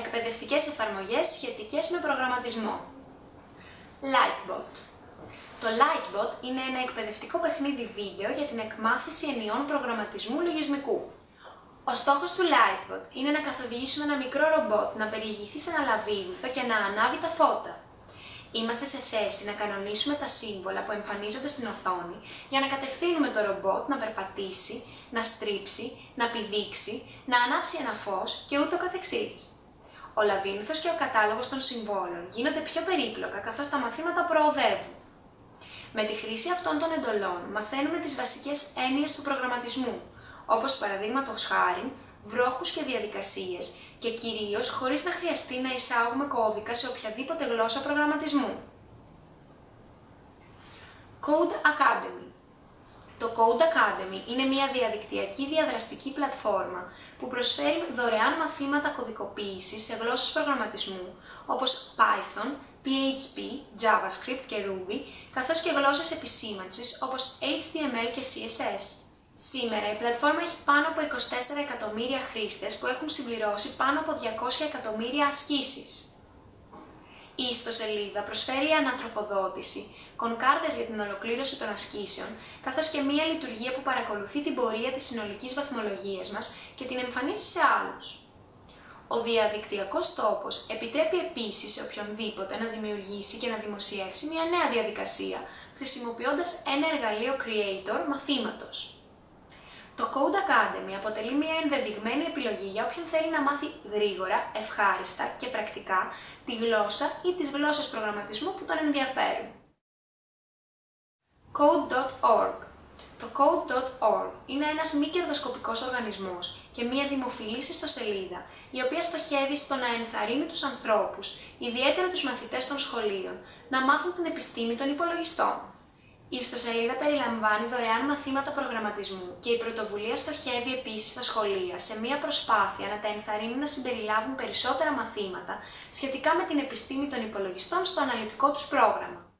Εκπαιδευτικές εφαρμογές σχετικές με προγραμματισμό. Lightbot. Το Lightbot είναι ένα εκπαιδευτικό παιχνίδι βίντεο για την εκμάθηση ενιών προγραμματισμού λογισμικού. Ο στόχος του Lightbot είναι να καθοδηγήσουμε ένα μικρό ρομπότ να περιηγηθεί σε ένα λαβύρινθο και να ανάβει τα φώτα. Είμαστε σε θέση να κανονίσουμε τα σύμβολα που εμφανίζονται στην οθόνη για να κατευθύνουμε το ρομπότ να περπατήσει, να στρίψει, να πηδήξει, να ανάψει ένα φως και ούτω καθεξής. Ο λαβύρινθος και ο κατάλογος των συμβόλων γίνονται πιο περίπλοκα καθώς τα μαθήματα προοδεύουν. Με τη χρήση αυτών των εντολών μαθαίνουμε τις βασικές έννοιες του προγραμματισμού, όπως παραδείγματος χάρη, βρόχους και διαδικασίες και κυρίως χωρίς να χρειαστεί να εισάγουμε κώδικα σε οποιαδήποτε γλώσσα προγραμματισμού. Code Academy Το Code Academy είναι μια διαδικτυακή διαδραστική πλατφόρμα που προσφέρει δωρεάν μαθήματα κωδικοποίησης σε γλώσσες προγραμματισμού όπως Python, PHP, JavaScript και Ruby, καθώς και γλώσσες επισήμανσης όπως HTML και CSS. Σήμερα η πλατφόρμα έχει πάνω από 24 εκατομμύρια χρήστες που έχουν συμπληρώσει πάνω από 200 εκατομμύρια ασκήσεις. Η ιστοσελίδα προσφέρει ανατροφοδότηση, κονκάρδες για την ολοκλήρωση των ασκήσεων, καθώς και μία λειτουργία που παρακολουθεί την πορεία της συνολικής βαθμολογίας μας και την εμφανίσει σε άλλους. Ο διαδικτυακός τόπος επιτρέπει επίσης σε οποιονδήποτε να δημιουργήσει και να δημοσιεύσει μια νέα διαδικασία, χρησιμοποιώντας ένα εργαλείο Creator μαθήματος. Το Code Academy αποτελεί μια ενδεδειγμένη επιλογή για όποιον θέλει να μάθει γρήγορα, ευχάριστα και πρακτικά τη γλώσσα ή τις γλώσσες προγραμματισμού που τον ενδιαφέρουν. Code.org Το Code.org είναι ένας μη κερδοσκοπικός οργανισμός και μια δημοφιλής ιστοσελίδα, η οποία στοχεύει στο να ενθαρρύνει τους ανθρώπους, ιδιαίτερα τους μαθητές των σχολείων, να μάθουν την επιστήμη των υπολογιστών. Η ιστοσελίδα περιλαμβάνει δωρεάν μαθήματα προγραμματισμού και η πρωτοβουλία στοχεύει επίσης στα σχολεία σε μια προσπάθεια να τα ενθαρρύνει να συμπεριλάβουν περισσότερα μαθήματα σχετικά με την επιστήμη των υπολογιστών στο αναλυτικό τους πρόγραμμα.